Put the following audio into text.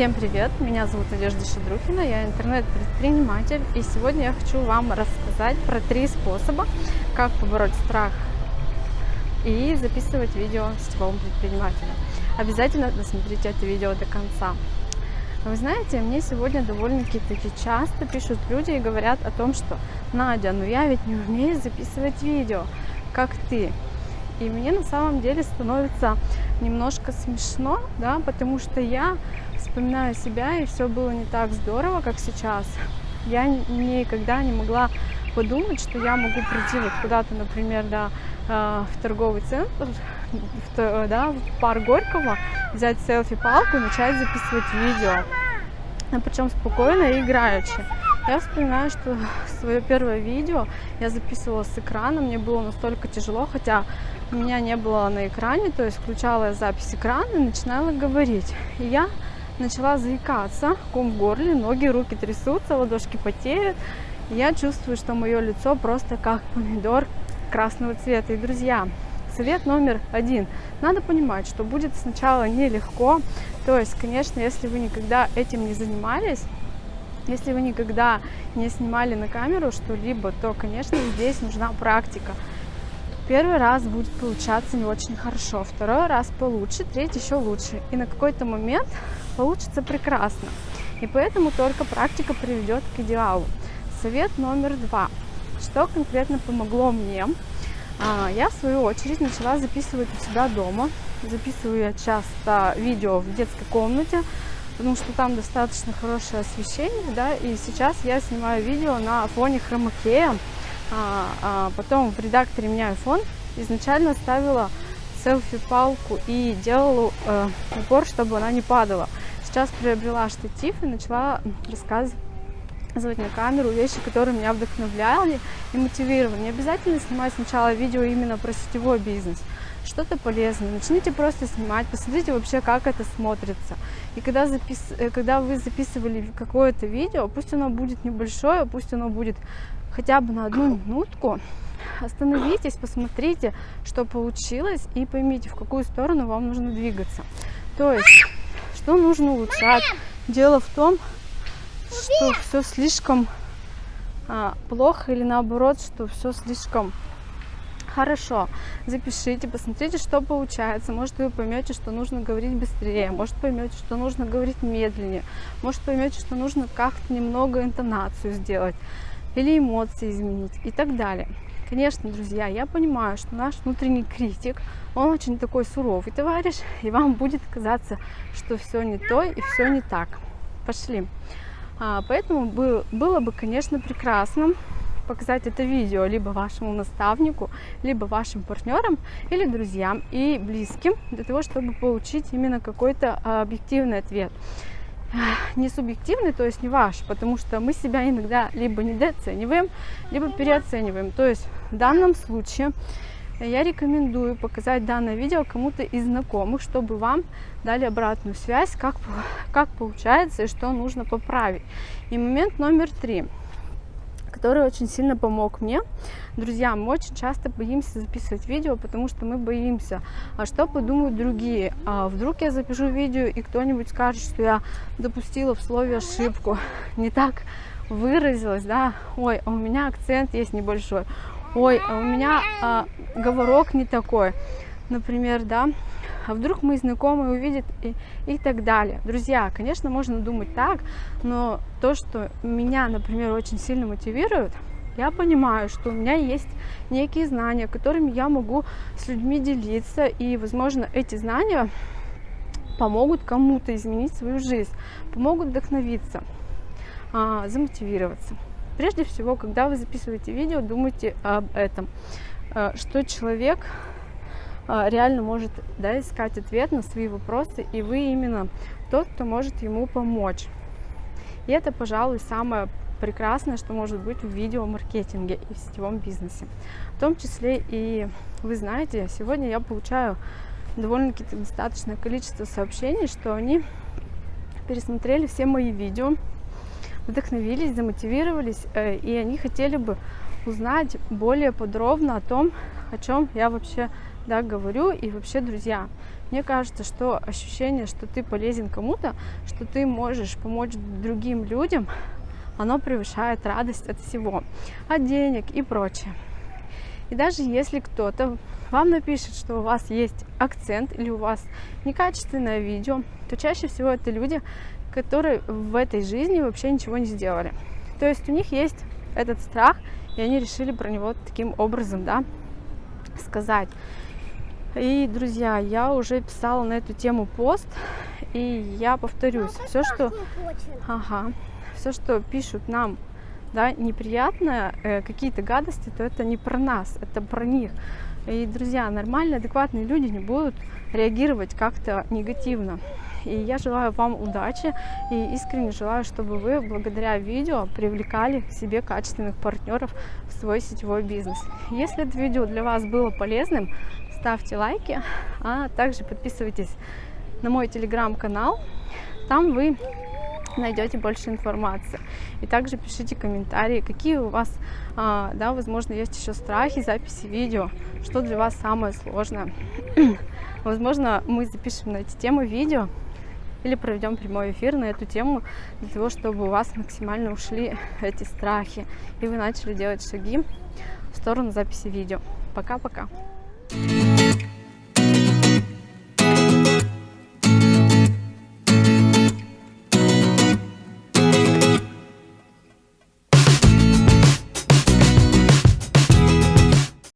Всем привет! Меня зовут Надежда Шадрухина, я интернет-предприниматель и сегодня я хочу вам рассказать про три способа, как побороть страх и записывать видео сетевому предпринимателю. Обязательно досмотрите это видео до конца. Вы знаете, мне сегодня довольно-таки часто пишут люди и говорят о том, что Надя, ну я ведь не умею записывать видео, как ты. И мне на самом деле становится немножко смешно, да, потому что я вспоминаю себя, и все было не так здорово, как сейчас. Я никогда не могла подумать, что я могу прийти вот куда-то, например, да, э, в торговый центр, в, да, в парк Горького, взять селфи-палку и начать записывать видео. А причем спокойно и играючи. Я вспоминаю, что свое первое видео я записывала с экрана, мне было настолько тяжело, хотя меня не было на экране, то есть включала я запись экрана и начинала говорить. И я начала заикаться, ком в горле, ноги, руки трясутся, ладошки потеют. Я чувствую, что мое лицо просто как помидор красного цвета. И, друзья, совет номер один. Надо понимать, что будет сначала нелегко. То есть, конечно, если вы никогда этим не занимались, если вы никогда не снимали на камеру что-либо, то, конечно, здесь нужна практика. Первый раз будет получаться не очень хорошо, второй раз получше, третий еще лучше. И на какой-то момент получится прекрасно. И поэтому только практика приведет к идеалу. Совет номер два. Что конкретно помогло мне? А, я, в свою очередь, начала записывать у себя дома. Записываю я часто видео в детской комнате, потому что там достаточно хорошее освещение, да, и сейчас я снимаю видео на фоне хромакея, а, а потом в редакторе меняю фон, изначально ставила селфи-палку и делала э, упор, чтобы она не падала. Сейчас приобрела штатив и начала рассказывать на камеру вещи, которые меня вдохновляли и мотивировали. Не обязательно снимать сначала видео именно про сетевой бизнес что-то полезное. Начните просто снимать, посмотрите вообще, как это смотрится. И когда, запис... Э, когда вы записывали какое-то видео, пусть оно будет небольшое, пусть оно будет хотя бы на одну минутку, остановитесь, посмотрите, что получилось, и поймите, в какую сторону вам нужно двигаться. То есть, что нужно улучшать. Дело в том, что все слишком а, плохо или наоборот, что все слишком Хорошо, запишите, посмотрите, что получается. Может, вы поймете, что нужно говорить быстрее, может, поймете, что нужно говорить медленнее, может, поймете, что нужно как-то немного интонацию сделать или эмоции изменить и так далее. Конечно, друзья, я понимаю, что наш внутренний критик, он очень такой суровый товарищ, и вам будет казаться, что все не то и все не так. Пошли. А, поэтому было бы, конечно, прекрасно, показать это видео либо вашему наставнику, либо вашим партнерам или друзьям и близким, для того, чтобы получить именно какой-то а, объективный ответ. Не субъективный, то есть не ваш, потому что мы себя иногда либо недооцениваем, либо переоцениваем. То есть в данном случае я рекомендую показать данное видео кому-то из знакомых, чтобы вам дали обратную связь, как, как получается и что нужно поправить. И момент номер три – который очень сильно помог мне. Друзья, мы очень часто боимся записывать видео, потому что мы боимся, а что подумают другие. А вдруг я запишу видео, и кто-нибудь скажет, что я допустила в слове ошибку, не так выразилась, да, ой, а у меня акцент есть небольшой, ой, а у меня а, говорок не такой, например, да, а вдруг мои знакомые увидят и, и так далее. Друзья, конечно, можно думать так, но то, что меня, например, очень сильно мотивирует, я понимаю, что у меня есть некие знания, которыми я могу с людьми делиться, и, возможно, эти знания помогут кому-то изменить свою жизнь, помогут вдохновиться, а, замотивироваться. Прежде всего, когда вы записываете видео, думайте об этом, а, что человек реально может да, искать ответ на свои вопросы, и вы именно тот, кто может ему помочь. И это, пожалуй, самое прекрасное, что может быть в видеомаркетинге и в сетевом бизнесе. В том числе и, вы знаете, сегодня я получаю довольно-таки достаточное количество сообщений, что они пересмотрели все мои видео, вдохновились, замотивировались, э, и они хотели бы узнать более подробно о том, о чем я вообще да, говорю. И вообще, друзья, мне кажется, что ощущение, что ты полезен кому-то, что ты можешь помочь другим людям, оно превышает радость от всего, от денег и прочее. И даже если кто-то вам напишет, что у вас есть акцент или у вас некачественное видео, то чаще всего это люди, которые в этой жизни вообще ничего не сделали. То есть у них есть этот страх, и они решили про него таким образом, да, сказать. И, друзья, я уже писала на эту тему пост, и я повторюсь, все, что, ага, все, что пишут нам, да, неприятное, э, какие-то гадости, то это не про нас, это про них. И, друзья, нормальные, адекватные люди не будут реагировать как-то негативно. И я желаю вам удачи и искренне желаю, чтобы вы благодаря видео привлекали к себе качественных партнеров в свой сетевой бизнес. Если это видео для вас было полезным, ставьте лайки, а также подписывайтесь на мой телеграм-канал. Там вы найдете больше информации. И также пишите комментарии, какие у вас, а, да, возможно, есть еще страхи записи видео, что для вас самое сложное. возможно, мы запишем на эти темы видео или проведем прямой эфир на эту тему для того, чтобы у вас максимально ушли эти страхи и вы начали делать шаги в сторону записи видео. Пока-пока! thank you